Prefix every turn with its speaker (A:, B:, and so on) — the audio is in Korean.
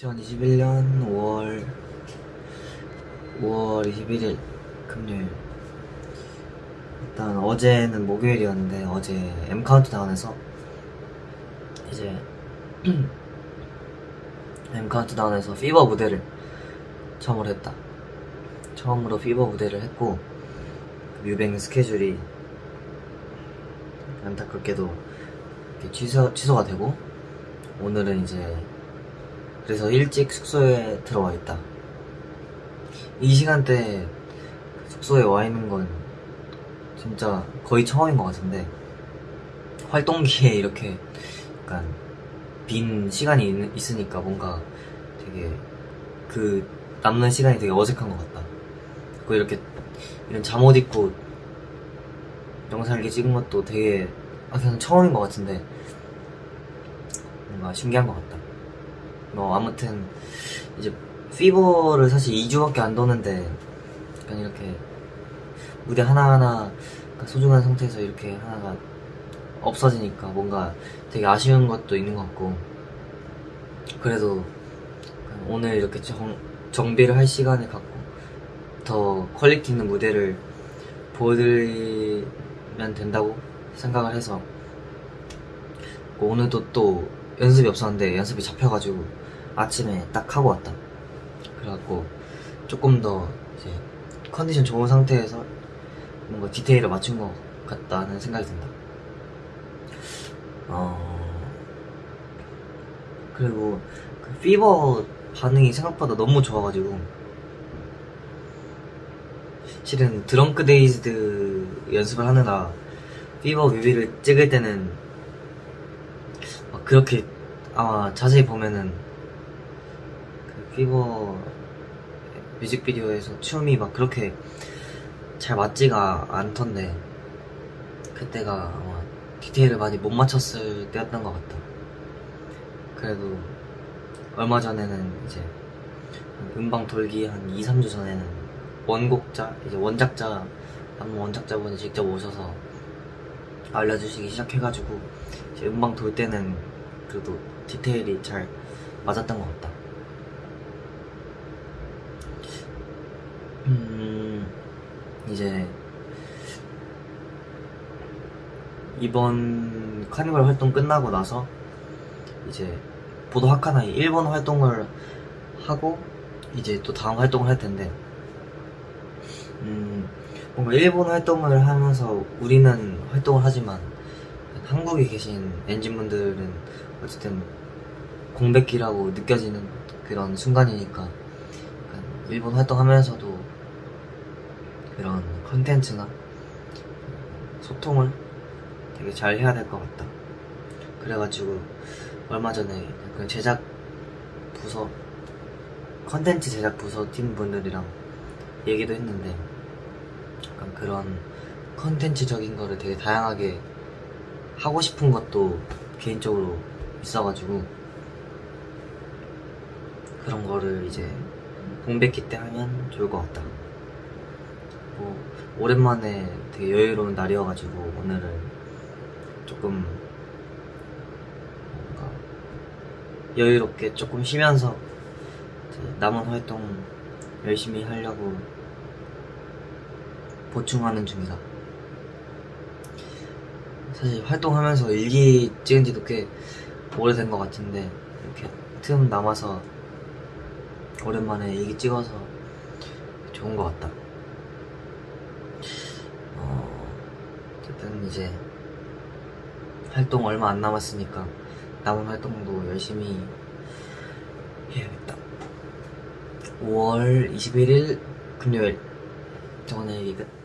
A: 2021년 5월 5월 21일 금요일. 일단 어제는 목요일이었는데 어제 M 카운트다운에서 이제 M 카운트다운에서 Fever 무대를 처음으로 했다. 처음으로 Fever 무대를 했고 뮤뱅 스케줄이 안타깝게도 취소, 취소가 되고 오늘은 이제 그래서 일찍 숙소에 들어와 있다. 이 시간대 숙소에 와 있는 건 진짜 거의 처음인 것 같은데 활동기에 이렇게 약간 빈 시간이 있, 있으니까 뭔가 되게 그 남는 시간이 되게 어색한 것 같다. 그리고 이렇게 이런 잠옷 입고 영상 이렇게 찍은 것도 되게 아 그냥 처음인 것 같은데 뭔가 신기한 것 같다. 뭐 아무튼 이제 피버를 사실 2주밖에 안 도는데 약간 이렇게 무대 하나하나 소중한 상태에서 이렇게 하나가 없어지니까 뭔가 되게 아쉬운 것도 있는 것 같고. 그래도 오늘 이렇게 정, 정비를 할 시간을 갖고 더 quality 있는 무대를 보여드리면 된다고 생각을 해서. 오늘도 또 연습이 없었는데 연습이 잡혀가지고 아침에 딱 하고 왔다. 그래갖고 조금 더 이제 컨디션 좋은 상태에서 뭔가 디테일을 맞춘 것 같다는 생각이 든다. 어 그리고 그 Fever 반응이 생각보다 너무 좋아가지고 실은 Drunk-Dazed 연습을 하느라 Fever 뮤비를 찍을 때는 막 그렇게 아마 자세히 보면은 그 Fever 뮤직비디오에서 춤이 막 그렇게 잘 맞지가 않던데 그때가 아마 디테일을 많이 못 맞췄을 때였던 것 같다. 그래도 얼마 전에는 이제 음방 돌기 한 2, 3주 전에는 원곡자, 이제 원작자, 한 원작자분이 직접 오셔서 알려주시기 시작해가지고 이제 음방 돌 때는 그래도 디테일이 잘 맞았던 것 같다. 음, 이제 이번 카니발 활동 끝나고 나서 이제 보도 하카나이 일본 활동을 하고 이제 또 다음 활동을 할 텐데 음, 뭔가 일본 활동을 하면서 우리는 활동을 하지만 한국에 계신 엔진분들은 어쨌든 공백기라고 느껴지는 그런 순간이니까 일본 활동하면서도 그런 컨텐츠나 소통을 되게 잘 해야 될 것 같다. 그래가지고 얼마 전에 그 제작 부서 컨텐츠 제작 부서 팀 분들이랑 얘기도 했는데 약간 그런 컨텐츠적인 거를 되게 다양하게 하고 싶은 것도 개인적으로 있어가지고 그런 거를 이제 공백기 때 하면 좋을 것 같다. 뭐 오랜만에 되게 여유로운 날이어가지고 오늘은 조금 뭔가 여유롭게 조금 쉬면서 남은 활동 열심히 하려고 보충하는 중이다. 사실 활동하면서 일기 찍은 지도 꽤 오래된 것 같은데 이렇게 틈 남아서 오랜만에 일기 찍어서 좋은 것 같다. 어, 어쨌든 이제 활동 얼마 안 남았으니까 남은 활동도 열심히 해야겠다. 5월 21일 금요일 정원의 얘기 끝.